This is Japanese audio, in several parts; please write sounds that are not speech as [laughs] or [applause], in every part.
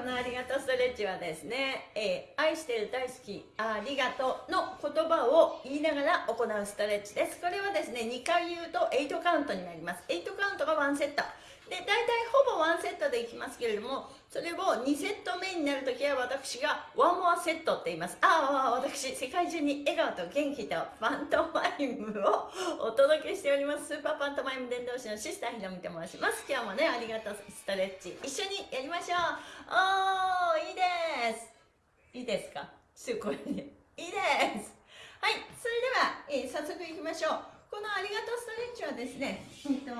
このありがとうストレッチはですね、えー、愛してる大好きありがとうの言葉を言いながら行うストレッチです。これはですね2回言うと8カウントになります。8カウントが1セット。で大体ほぼ1セットでいきますけれどもそれを2セット目になるときは私が one more set って言います。ああ私世界中に笑顔と元気とパントマイムを [laughs] お届けしております。スーパーパントマイム伝道師のシスターひろみと申します。今日もねありがとう。ストレッチ一緒にやりましょう。おーいいです。いいですか？すごいね。いいです。はいそれでは、えー、早速いきましょう。このありがとうストレッチはですね、えっと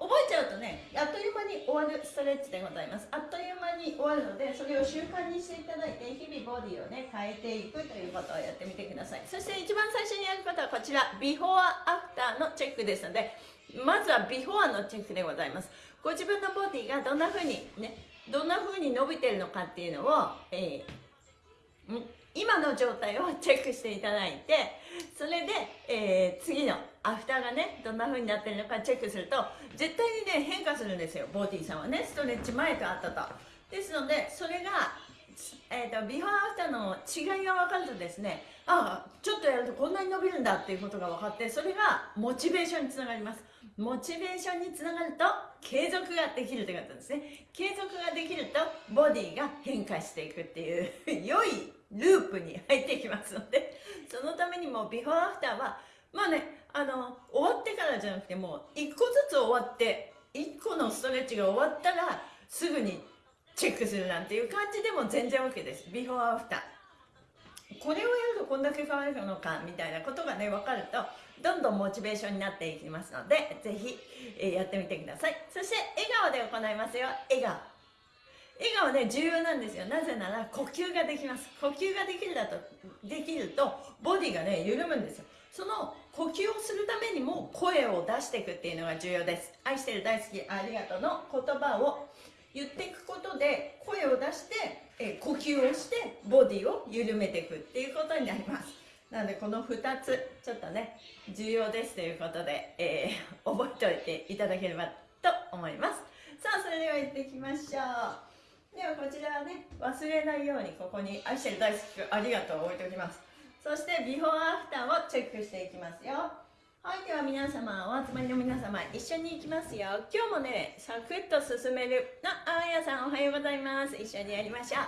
覚えちゃうとねあっという間に終わるストレッチでございます。あっという間に終わるのでそれを習慣にしていただいて日々ボディをね変えていくということをやってみてください。そして一番最初にやることはこちら。ビフォーアフターのチェックですのでまずはビフォーのチェックでございます。ご自分のボディがどんな風にねどんな風に伸びてるのかっていうのを、えー、今の状態をチェックしていただいてそれで、えー、次のアフターがねどんな風になってるのかチェックすると絶対にね変化するんですよ。ボディさんはねストレッチ前と後と。ですのでそれが、えーと、ビフォーアフターの違いが分かるとですねああちょっとやるとこんなに伸びるんだっていうことが分かってそれがモチベーションにつながります。モチベーションにつながると継続ができるということですね。継続ができるとボディが変化していくっていう良いループに入ってきますのでそのためにもビフォーアフターはまあねあの終わってからじゃなくてもう1個ずつ終わって1個のストレッチが終わったらすぐにチェックするなんていう感じでも全然 OK ですビフォーアフターこれをやるとこんだけ変わるのかみたいなことがね分かるとどんどんモチベーションになっていきますのでぜひ、えやってみてください。そして笑顔で行いますよ。笑顔。笑顔ね重要なんですよ。なぜなら呼吸ができます。呼吸ができるだとできるとボディがね緩むんですよ。その呼吸をするためにも声を出していくっていうのが重要です。愛してる大好きありがとうの言葉を言っていくことで声を出してえ呼吸をしてボディを緩めていくっていうことになります。なのでこの2つちょっとね重要ですということで、えー、覚えておいていただければと思います。さあそれでは行ってきましょう。ではこちらはね忘れないようにここに愛してる大好きありがとうを置いておきます。そしてビフォーアフターをチェックしていきますよ。はいでは皆様お集まりの皆様一緒に行きますよ。今日もねサクッと進めるのあやさんおはようございます。一緒にやりましょう。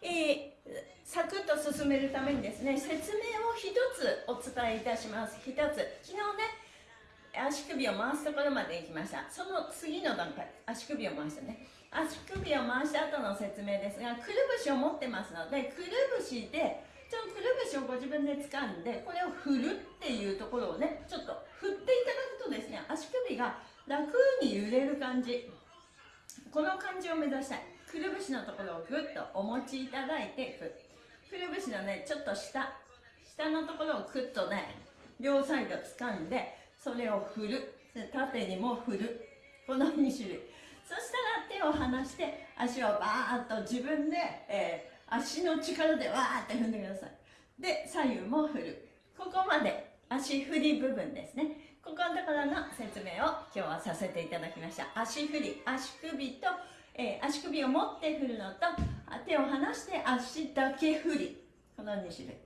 えー、サクッと進めるためにですね説明を一つお伝えいたします。一つ。昨日ね足首を回すところまで行きました。その次の段階。足首を回したね。足首を回した後の説明ですがくるぶしを持ってますのでくるぶしでちょくるぶしをご自分で掴んでこれを振るっていうところをねちょっと振っていただくとですね足首が楽に揺れる感じ。この感じを目指したい。くるぶしのところをぐっとお持ちいただいてくるぶしのねちょっと下。下のところをくっとね両サイド掴んでそれを振る。縦にも振る。この2種類。そしたらを離して足をバーッと自分で、えー、足の力でわーって踏んでください。で左右も振る。ここまで足振り部分ですね。ここのところの説明を今日はさせていただきました。足振り足首と、えー、足首を持って振るのと手を離して足だけ振り。この2種類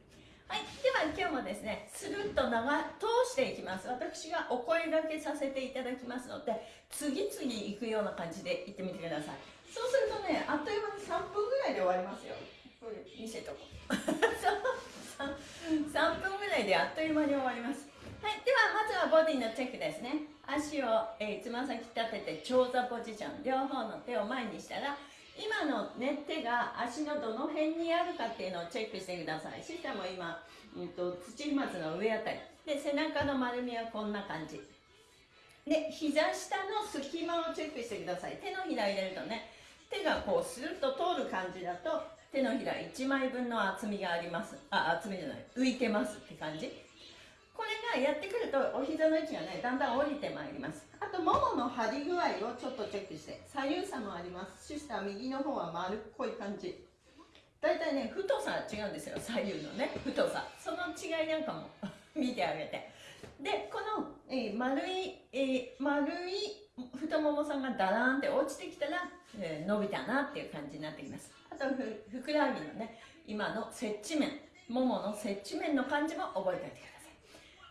はい、では今日もですね、スルッと長通していきます。私がお声がけさせていただきますので、次々行くような感じで行ってみてください。そうするとね、あっという間に3分ぐらいで終わりますよ。これ見せとこう。[laughs] 3分ぐらいであっという間に終わります。はい、ではまずはボディのチェックですね。足をつま、先立てて長座ポジション、両方の手を前にしたら、今のね手が足のどの辺にあるかっていうのをチェックしてください。シスタも今、うんと、土踏まずの上あたり。で背中の丸みはこんな感じ。で膝下の隙間をチェックしてください。手のひら入れるとね手がこうスルッと通る感じだと手のひら1枚分の厚みがあります。あ厚みじゃない浮いてますって感じ。これがやってくるとお膝の位置がねだんだん降りてまいります。あとももの張り具合をちょっとチェックして。左右差もあります。シスター右の方は丸っこい感じ。大体ね太さが違うんですよ。左右のね太さ。その違いなんかも [laughs] 見てあげて。でこの、えー、丸い、えー、丸い太ももさんがダラーンって落ちてきたら、えー、伸びたなっていう感じになってきます。あとふくらはぎのね今の接地面ももの接地面の感じも覚えておいてください。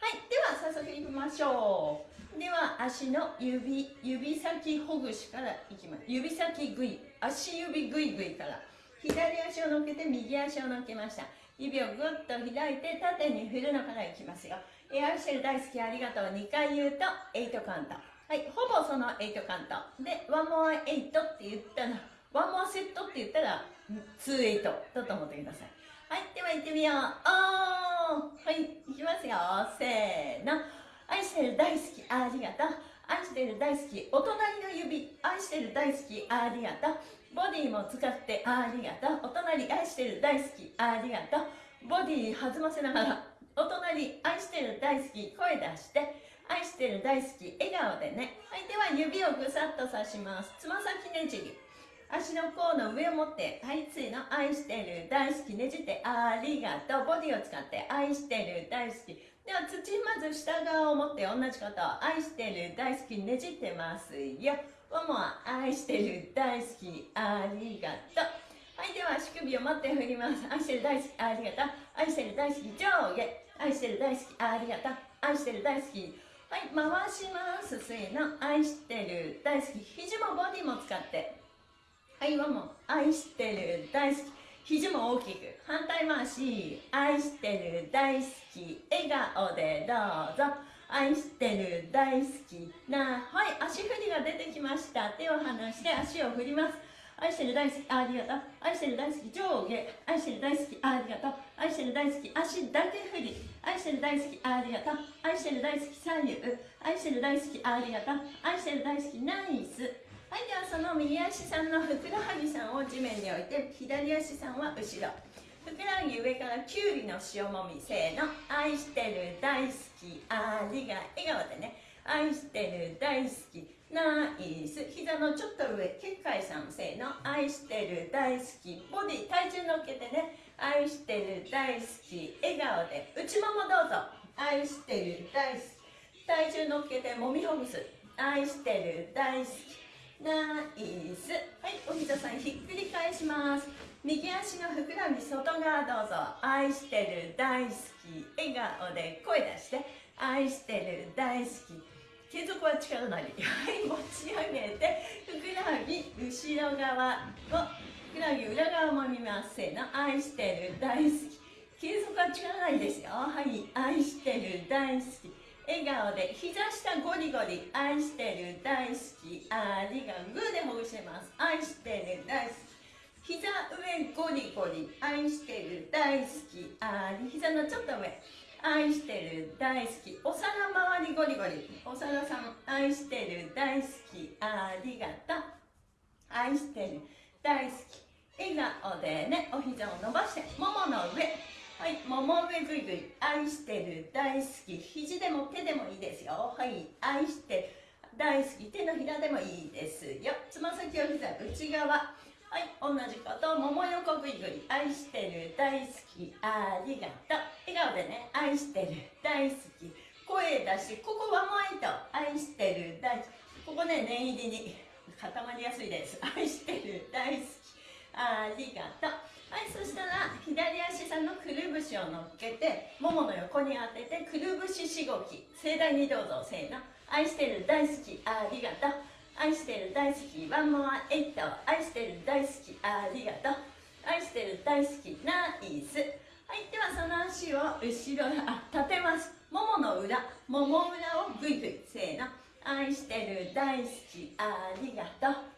はいでは早速いきましょう。では足の指指先ほぐしからいきます。指先ぐい足指ぐいぐいから。左足を乗っけて右足を乗っけました。指をぐっと開いて縦に振るのからいきますよ。エアシェル大好きありがとう。2回言うと8カウント。はいほぼその8カウント。で1 more 8って言ったらワンモアセットって言ったら2エイトだと思ってください。はいでは行ってみよう。はいいきますよ。せーの。愛してる大好きありがとう。愛してる大好きお隣の指。愛してる大好きありがとう。ボディも使ってありがとう。お隣愛してる大好きありがとう。ボディ弾ませながらお隣愛してる大好き声出して。愛してる大好き笑顔でね。はいでは指をぐさっと刺します。つま先ねじり。足の甲の上を持ってはいついの愛してる大好きねじってありがとうボディを使って愛してる大好き。では土まず下側を持って同じこと。愛してる大好きねじってます。よももは愛してる大好きありがと。うはいでは足首を持って振ります。愛してる大好きありがと。う愛してる大好き上下。愛してる大好きありがとう愛してる大好き。はい回します。せーの。愛してる大好き。肘もボディも使って。はいもも愛してる大好き。肘も大きく。反対回し。愛してる大好き。笑顔でどうぞ。愛してる大好きな。はい足振りが出てきました。手を離して足を振ります。愛してる大好きありがとう。愛してる大好き上下。愛してる大好きありがとう。愛してる大好き足だけ振り。愛してる大好きありがとう。愛してる大好き左右。愛してる大好きありがとう。愛してる大好きナイス。はいではその右足さんのふくらはぎさんを地面に置いて左足さんは後ろ。ふくらはぎ上からきゅうりの塩もみせーの。愛してる大好きありが笑顔でね。愛してる大好きナイス。膝のちょっと上結界さんせーの。愛してる大好きボディ体重乗っけてね。愛してる大好き笑顔で。内ももどうぞ。愛してる大好き。体重乗っけてもみほぐす。愛してる大好き。ナイス。はいお膝さんひっくり返します。右足のふくらはぎ外側どうぞ。愛してる大好き。笑顔で声出して。愛してる大好き。継続は力なり。はい持ち上げてふくらはぎ後ろ側をふくらはぎ裏側も見ます。せーの。愛してる大好き。継続は力なりですよ。はい愛してる大好き。笑顔で膝下ゴリゴリ愛してる大好き。ありがグーでほぐします。愛してる大好き。膝上ゴリゴリ愛してる大好き。あり膝のちょっと上愛してる大好きお皿周りゴリゴリ。お皿さん愛してる大好き。ありがとう愛してる大好き。笑顔でねお膝を伸ばしてももの上。はい、もも上ぐいぐい、愛してる、大好き、肘でも手でもいいですよ。はい、愛して、大好き、手のひらでもいいですよ。つま先を膝、内側。はい、同じこと、もも横ぐいぐい、愛してる、大好き、ありがとう。笑顔でね、愛してる、大好き。声出し、ここはもういと、愛してる、大好き。ここね、念入りに固まりやすいです。愛してる、大好き、ありがとう。はいそしたら左足さんのくるぶしを乗っけてももの横に当ててくるぶししごき盛大にどうぞせーの。愛してる大好きありがとう。愛してる大好きワンモアエイト愛してる大好きありがとう。愛してる大好きナイス。はいではその足を後ろあ立てます。ももの裏。もも裏をグイグイせーの。愛してる大好きありがとう。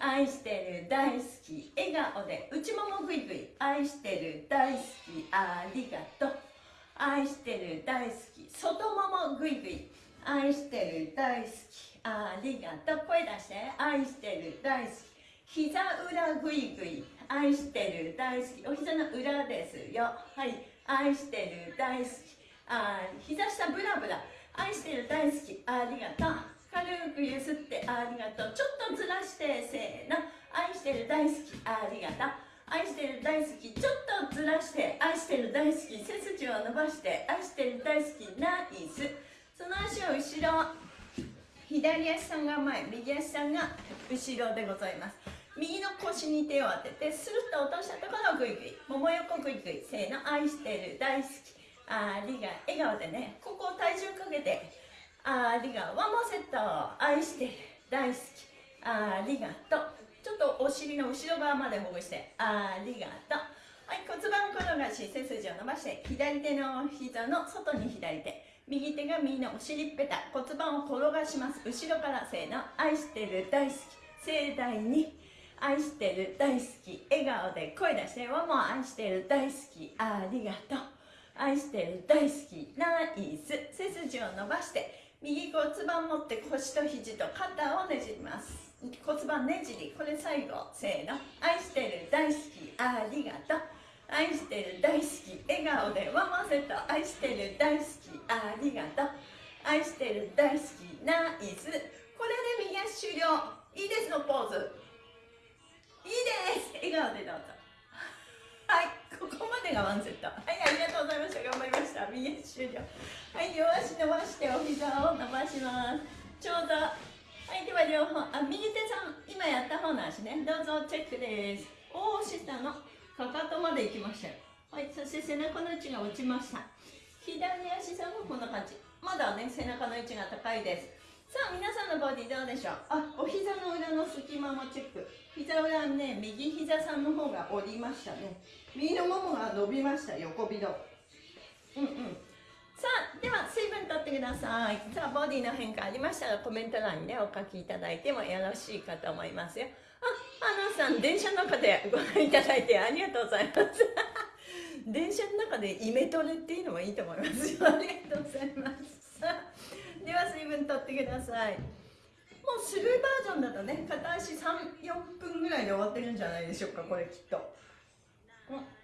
愛してる大好き笑顔で内ももぐいぐい愛してる大好きありがとう。愛してる大好き外ももぐいぐい愛してる大好きありがとう。声出して。愛してる大好き膝裏ぐいぐい愛してる大好き。お膝の裏ですよ。はい。愛してる大好きあ膝下ブラブラ。愛してる大好きありがとう。軽くゆすってありがとう。ちょっとずらしてせーの。愛してる大好きありがとう。愛してる大好きちょっとずらして愛してる大好き背筋を伸ばして愛してる大好きナイス。その足を後ろ左足さんが前右足さんが後ろでございます。右の腰に手を当ててスルッと落としたところをグイグイ。もも横グイグイせーの。愛してる大好きありが笑顔でね。ここ体重かけてありがワンモセット愛してる大好きありがとう。ちょっとお尻の後ろ側までほぐしてありがとう。はい骨盤転がし背筋を伸ばして左手の膝の外に左手右手が右のお尻っぺた骨盤を転がします後ろからせーの愛してる大好き盛大に愛してる大好き笑顔で声出してワンも愛してる大好きありがとう。愛してる大好きナイス背筋を伸ばして右骨盤持って腰と肘と肩をねじります。骨盤ねじりこれ最後せーの。愛してる大好きありがとう。愛してる大好き笑顔でワンワンセット愛してる大好きありがとう。愛してる大好きナイス。これで右足終了。いいですのポーズ。いいです。笑顔でどうぞ。はいここまでがワンセット。はいありがとうございました。頑張りました。右足終了。はい両足伸ばしてお膝を伸ばします。ちょうどはいでは両方あ右手さん今やった方の足ね。どうぞチェックです。おお下のかかとまで行きましたよ。はいそして背中の位置が落ちました。左足さんもこんな感じ。まだね背中の位置が高いです。さあ皆さんのボディどうでしょう？あお膝の裏の隙間もチェック。膝裏ね右膝さんの方が折りましたね。右のももが伸びました横びど。うんうん。さあでは水分とってください。さあボディの変化ありましたらコメント欄にねお書きいただいてもよろしいかと思いますよ。あアナさん電車の中でご覧いただいてありがとうございます。[laughs] 電車の中でイメトレっていうのもいいと思いますよ。[laughs] ありがとうございます。では水分とってください。もうスルーバージョンだとね片足34分ぐらいで終わってるんじゃないでしょうかこれきっと、うん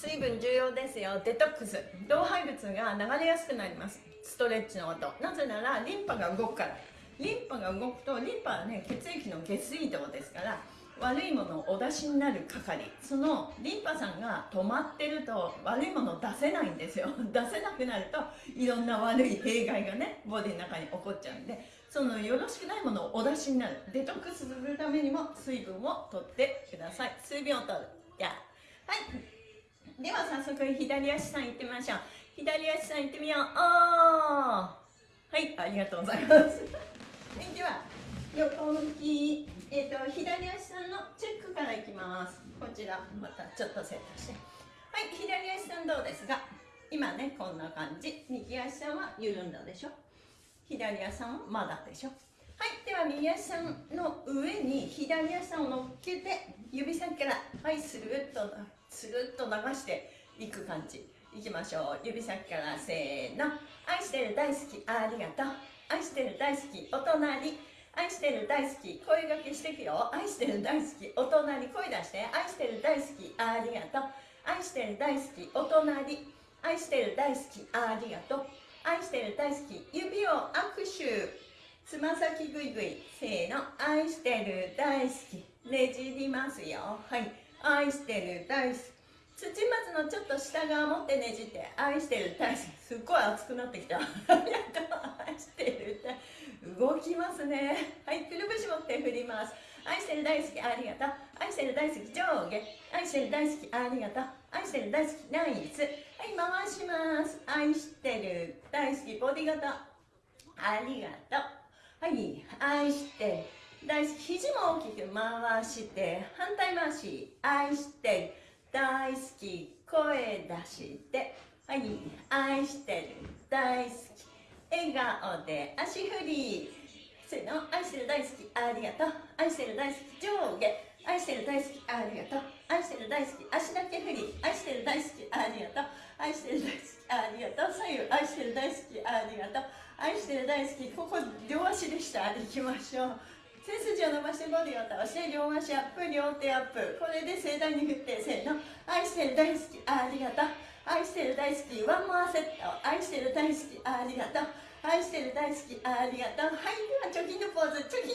水分重要ですよ。デトックス。老廃物が流れやすくなります。ストレッチの音。なぜならリンパが動くから。リンパが動くとリンパはね血液の下水道ですから悪いものをお出しになる係。そのリンパさんが止まってると悪いものを出せないんですよ。[laughs] 出せなくなるといろんな悪い弊害がねボディの中に起こっちゃうんでそのよろしくないものをお出しになる。デトックスするためにも水分を取ってください。水分を取る。じゃあはい。では早速左足さん行ってみましょう。左足さん行ってみよう。おはいありがとうございます。では横向き、えーと、左足さんのチェックからいきます。こちらまたちょっとセットして。はい左足さんどうですか今ねこんな感じ。右足さんは緩んだでしょ？左足さんはまだでしょ？はいでは右足さんの上に左足さんを乗っけて指先からはいスルッとスルッと流していく感じ。いきましょう。指先からせーの。愛してる大好きありがとう。愛してる大好きお隣。愛してる大好き声がけしていくよ。愛してる大好きお隣声出して。愛してる大好きありがとう。愛してる大好きお隣。愛してる大好きありがとう。愛してる大好き指を握手。つま先ぐいぐい。せーの。愛してる大好き。ねじりますよ。はい。愛してる大好き土松のちょっと下側持ってねじって愛してる大好きすっごい熱くなってきた愛してる動きますね。はいくるぶし持って振ります愛してる大好きありがとう愛してる大好き上下愛してる大好きありがとう愛してる大好きナイスはい回します愛してる大好きボディ型ありがとうはい愛してる大好き。肘も大きく回して反対回し愛して大好き。声出してはい愛してる。大好き。笑顔で足振り。せの愛してる大好き。ありがとう。愛してる大好き。上下。愛してる大好き。ありがとう。愛してる大好き。足だけ振り。愛してる大好き。ありがとう。愛してる大好き。ありがとう。左右。愛してる大好き。ありがとう。愛してる大好き。ここ両足でした。行きましょう。背筋を伸ばしてボディを倒して両足アップ両手アップ。これで盛大に振ってせーの。愛してる大好きありがとう。愛してる大好きワンモアセット。愛してる大好きありがとう。愛してる大好きありがとう。はいでは貯金のポーズ貯金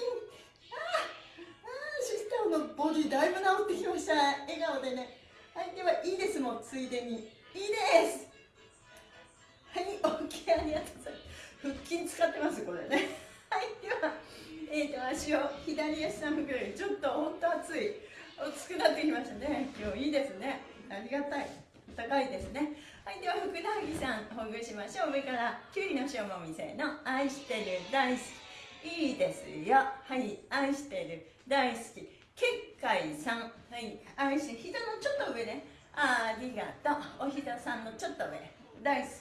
あああシスターのボディだいぶ治ってきました。笑顔でね。はいではいいですもんついでに。いいです。はい OK ありがとうございます。腹筋使ってますこれね。ではえーと足を左足3分ぐらいちょっと本当熱い熱くなってきましたね。今日いいですね。ありがたい。高いですね。はいではふくらはぎさんほぐしましょう。上からきゅうりの塩もみせの愛してる大好き。いいですよ。はい愛してる大好き。結界さん。はい愛して膝のちょっと上ね。ありがとう。お膝さんのちょっと上。大好き。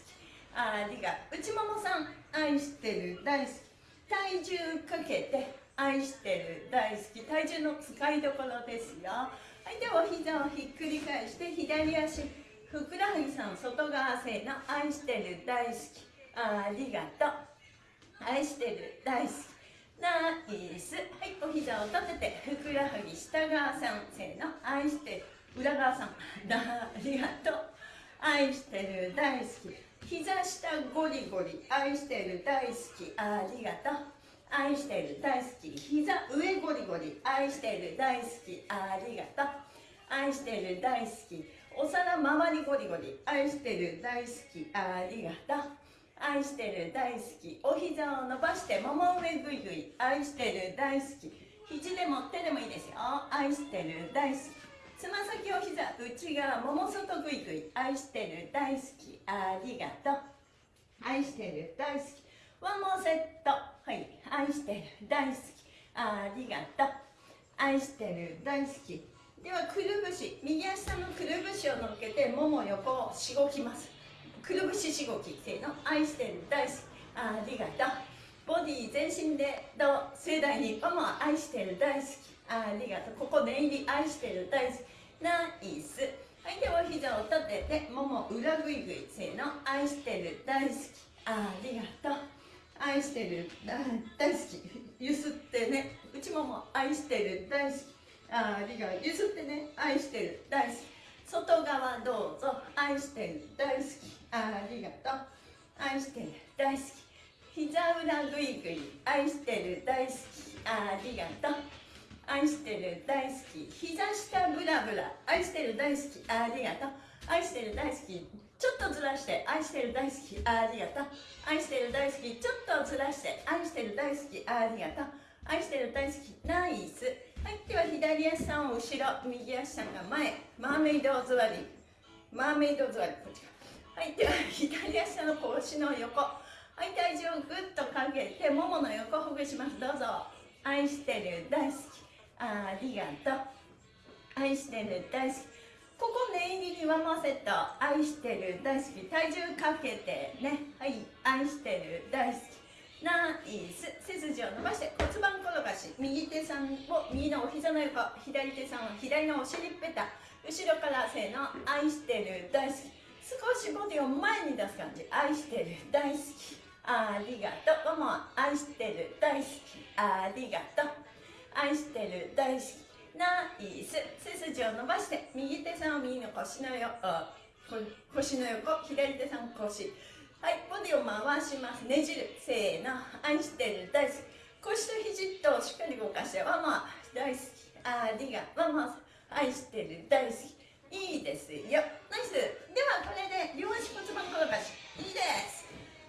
ありが内ももさん愛してる大好き。体重かけて愛してる大好き体重の使いどころですよ。はいでは膝をひっくり返して左足ふくらはぎさん外側せの愛してる大好き。ありがとう。愛してる大好き。ナイス。はいお膝を立ててふくらはぎ下側さんせの愛してる。裏側さん [laughs] ありがとう。愛してる大好き。膝下ゴリゴリ愛してる大好き。ありがとう愛してる大好き。膝上ゴリゴリ愛してる大好き。ありがとう愛してる大好き。お皿周りゴリゴリ愛してる大好き。ありがとう愛してる大好き。お膝を伸ばしてもも上ぐいぐい愛してる大好き。肘でも手でもいいですよ。愛してる大好き。つま先お膝内側もも外ぐいぐい愛してる大好きありがとう。愛してる大好き。ワンモーセット。はい。愛してる大好きありがとう。愛してる大好き。ではくるぶし。右足のくるぶしを乗っけてもも横をしごきます。くるぶししごきせーの。愛してる大好きありがとう。ボディ全身でどう？盛大に。ママ愛してる大好きありがとう。ここ念入り愛してる大好き。ナイス。はいでは膝を立ててもも裏ぐいぐいせーの愛してる大好き。ありがとう。愛してる大好き。ゆすってね。内もも愛してる大好き。ありがゆすってね。愛してる大好き。外側どうぞ。愛してる大好き。ありがとう。愛してる大好き。膝裏ぐいぐい愛してる大好き。ありがとう。愛してる大好き。膝下ブラブラ。愛してる大好き。ありがとう。愛してる大好き。ちょっとずらして。愛してる大好き。ありがとう。愛してる大好き。ちょっとずらして。愛してる大好き。ありがとう。愛してる大好き。ナイス。はいでは左足さんを後ろ右足さんが前。マーメイド座り。マーメイド座り。こっちはいでは左足さんの腰の横。はい体重をぐっとかけてももの横ほぐします。どうぞ。愛してる大好き。ありがとう。愛してる大好き。ここ念入りにワンモセット愛してる大好き。体重かけてね。はい。愛してる大好き。ナイス背筋を伸ばして骨盤転がし。右手さんを右のお膝の横左手さんを左のお尻ペタ後ろからせーの愛してる大好き。少しボディを前に出す感じ。愛してる大好き。ありがとう。もも。愛してる大好き。ありがとう。愛してる大好きナイス。背筋を伸ばして右手さんを右の腰の横腰の横左手さん腰。はいボディを回します。ねじる。せーの。愛してる大好き。腰と肘としっかり動かしてワンマ大好き。ありがワンマ愛してる大好き。いいですよ。ナイス。ではこれで両足骨盤転がし。いいです。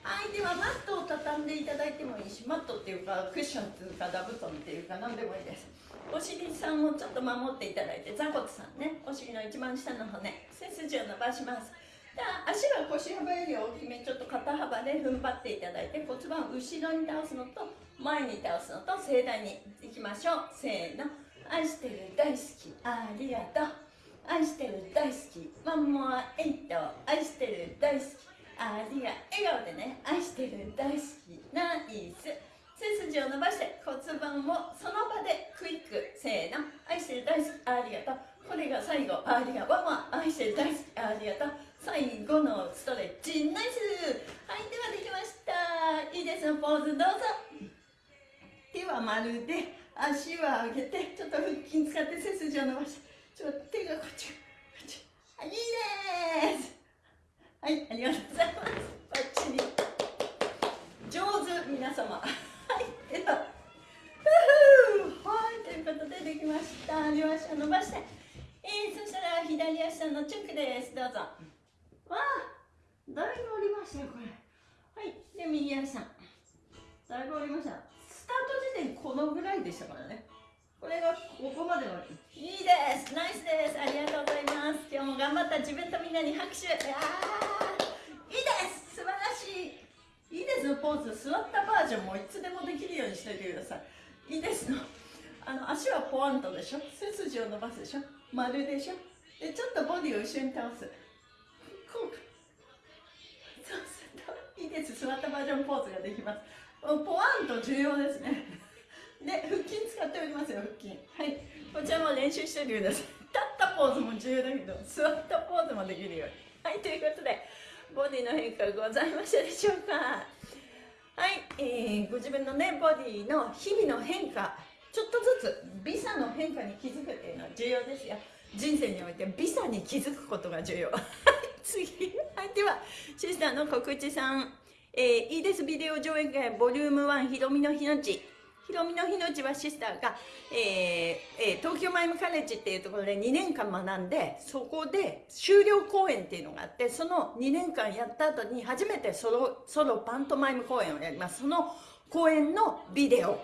はいではマットを畳んでいただいてもいいしマットっていうかクッションっていうか座布団っていうか何でもいいです。お尻さんをちょっと守っていただいて座骨さんねお尻の一番下の骨背筋を伸ばします。じゃあ足は腰幅より大きめちょっと肩幅で踏ん張っていただいて骨盤を後ろに倒すのと前に倒すのと盛大にいきましょう。せーの。愛してる大好き。ありがとう。愛してる大好き。ワンモアエイト。愛してる大好き。ありが笑顔でね愛してる大好きナイス。背筋を伸ばして骨盤をその場でクイックせーの愛してる大好きありがとう。これが最後。ありがとうワン愛してる大好きありがとう。最後のストレッチナイス。はいではできました。いいですポーズどうぞ。手は丸で足は上げてちょっと腹筋使って背筋を伸ばして。ちょっと手がこっちこっち。いいです。はい、ありがとうございます。バッチリ。上手、皆様。はい、では。はい、ということでできました。両足を伸ばして。えー、そしたら左足のチェックです。どうぞ。わあ、だいぶ折りましたよ、これ。はい、で、右足さん。だいぶ折りました。スタート時点このぐらいでしたからね。これがここまでのいいです。ナイスです。ありがとうございます。今日も頑張った自分とみんなに拍手。あいいです。素晴らしい。いいです。のポーズ座ったバージョンもいつでもできるようにしておいてください。いいですの。あの足はポワンとでしょ？背筋を伸ばすでしょ？丸でしょ？でちょっとボディを後ろに倒す。こうそうするといいです。座ったバージョンポーズができます。ポワンと重要ですね。で腹筋使っておりますよ腹筋。はい。こちらも練習しておいてください立ったポーズも重要だけど座ったポーズもできるように。はいということでボディの変化ございましたでしょうか？はい、えー、ご自分のねボディの日々の変化ちょっとずつ美差の変化に気づくっていうのは重要ですよ。人生において美差に気づくことが重要。[laughs] 次。はいではシスターの告知さん。えー、いいです。ビデオ上映会ボリューム1ひろみの日のちひろみの日のちはシスターが、えーえー、東京マイムカレッジっていうところで2年間学んでそこで修了公演っていうのがあってその2年間やった後に初めてソロソロパントマイム公演をやります。その公演のビデオ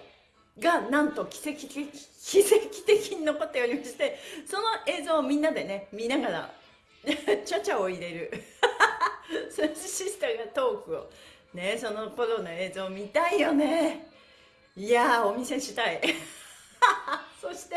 がなんと奇跡的奇跡的に残っておりましてその映像をみんなでね見ながら [laughs] ちゃちゃを入れる。[laughs] そしてシスターがトークを。ねその頃の映像見たいよね。いやお見せしたい。[laughs] そして、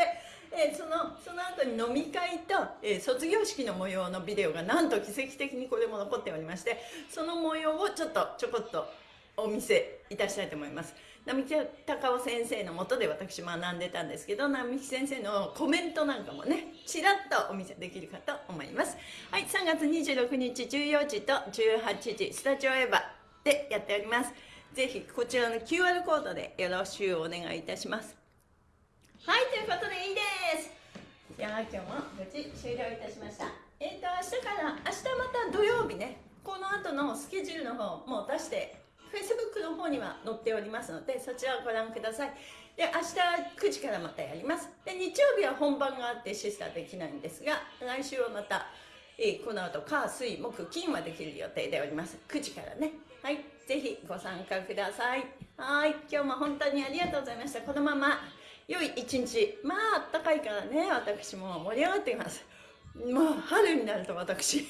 えー、そのその後に飲み会と、えー、卒業式の模様のビデオがなんと奇跡的にこれも残っておりましてその模様をちょっとちょこっとお見せいたしたいと思います。並木隆夫先生のもとで私学んでたんですけど並木先生のコメントなんかもねちらっとお見せできるかと思います。はい3月26日14時と18時スタジオエヴァでやっております。ぜひこちらの QR コードでよろしくお願いいたします。はいということでいいです。じゃあ今日も無事終了いたしました。えっ、ー、と明日から明日また土曜日ね。この後のスケジュールの方も出して Facebook の方には載っておりますのでそちらをご覧ください。で明日9時からまたやります。で日曜日は本番があってシスターできないんですが来週はまた、えー、この後火水木金はできる予定でおります。9時からね。はい。ぜひご参加ください。はい。今日も本当にありがとうございました。このまま良い一日。まああったかいからね私も盛り上がっています。もう春になると私。い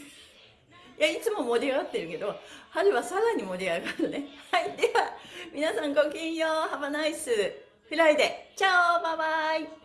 やいつも盛り上がってるけど春はさらに盛り上がるね。はい。では皆さんごきげんよう。 Have a nice Friday チャオ。バイバイ。